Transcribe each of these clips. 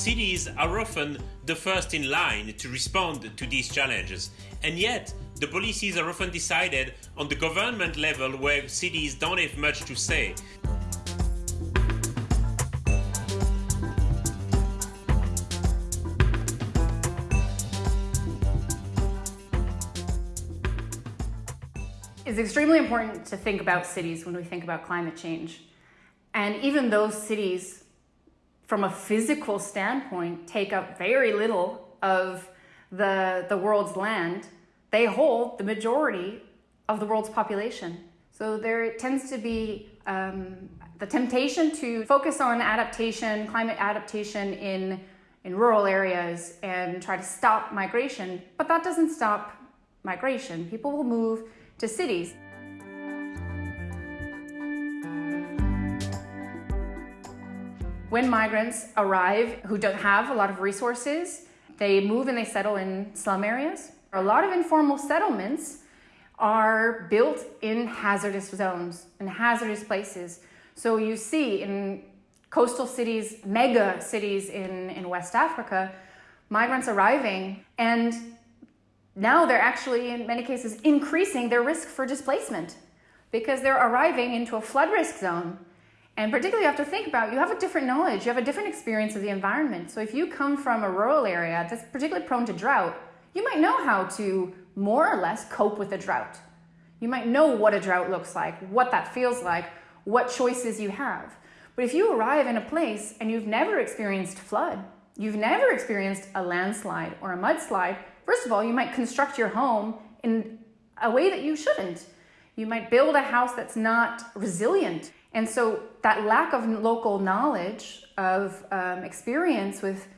cities are often the first in line to respond to these challenges, and yet the policies are often decided on the government level where cities don't have much to say. It's extremely important to think about cities when we think about climate change. And even those cities, from a physical standpoint, take up very little of the, the world's land, they hold the majority of the world's population. So there tends to be um, the temptation to focus on adaptation, climate adaptation in, in rural areas and try to stop migration, but that doesn't stop migration. People will move to cities. When migrants arrive who don't have a lot of resources, they move and they settle in slum areas. A lot of informal settlements are built in hazardous zones, in hazardous places. So you see in coastal cities, mega cities in, in West Africa, migrants arriving and now they're actually, in many cases, increasing their risk for displacement because they're arriving into a flood risk zone. And particularly you have to think about, you have a different knowledge, you have a different experience of the environment. So if you come from a rural area that's particularly prone to drought, you might know how to more or less cope with a drought. You might know what a drought looks like, what that feels like, what choices you have. But if you arrive in a place and you've never experienced flood, you've never experienced a landslide or a mudslide, First of all, you might construct your home in a way that you shouldn't. You might build a house that's not resilient. And so that lack of local knowledge, of um, experience with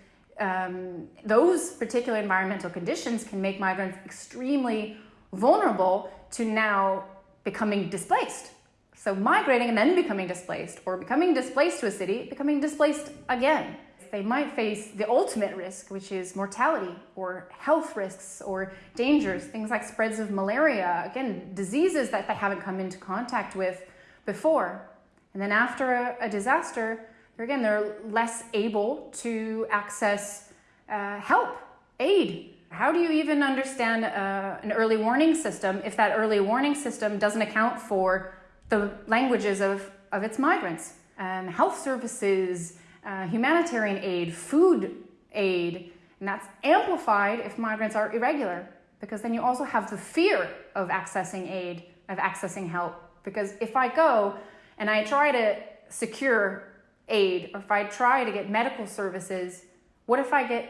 um, those particular environmental conditions can make migrants extremely vulnerable to now becoming displaced. So migrating and then becoming displaced, or becoming displaced to a city, becoming displaced again they might face the ultimate risk, which is mortality or health risks or dangers, things like spreads of malaria, again, diseases that they haven't come into contact with before. And then after a, a disaster, again, they're less able to access uh, help, aid. How do you even understand uh, an early warning system if that early warning system doesn't account for the languages of, of its migrants? Um, health services, uh, humanitarian aid, food aid, and that's amplified if migrants are irregular because then you also have the fear of accessing aid, of accessing help. Because if I go and I try to secure aid, or if I try to get medical services, what if I get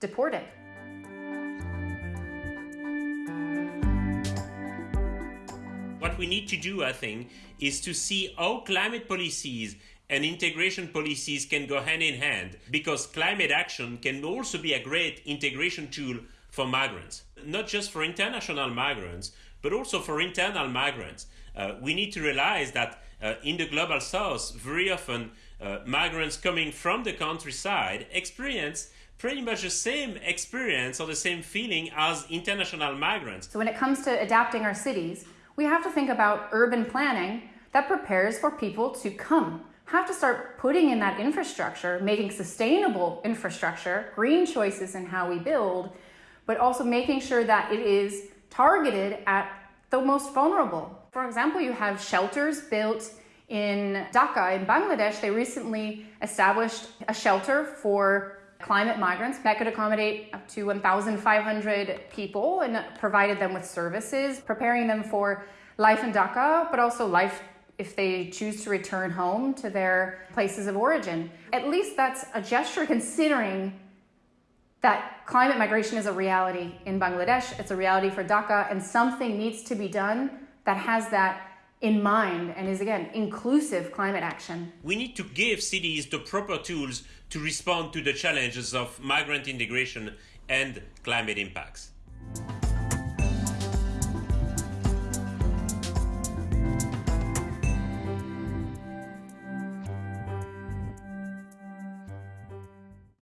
deported? What we need to do, I think, is to see how climate policies and integration policies can go hand in hand because climate action can also be a great integration tool for migrants, not just for international migrants, but also for internal migrants. Uh, we need to realize that uh, in the global south, very often uh, migrants coming from the countryside experience pretty much the same experience or the same feeling as international migrants. So when it comes to adapting our cities, we have to think about urban planning that prepares for people to come have to start putting in that infrastructure, making sustainable infrastructure, green choices in how we build, but also making sure that it is targeted at the most vulnerable. For example, you have shelters built in Dhaka in Bangladesh. They recently established a shelter for climate migrants that could accommodate up to 1,500 people and provided them with services, preparing them for life in Dhaka, but also life if they choose to return home to their places of origin. At least that's a gesture considering that climate migration is a reality in Bangladesh, it's a reality for Dhaka, and something needs to be done that has that in mind and is again inclusive climate action. We need to give cities the proper tools to respond to the challenges of migrant integration and climate impacts.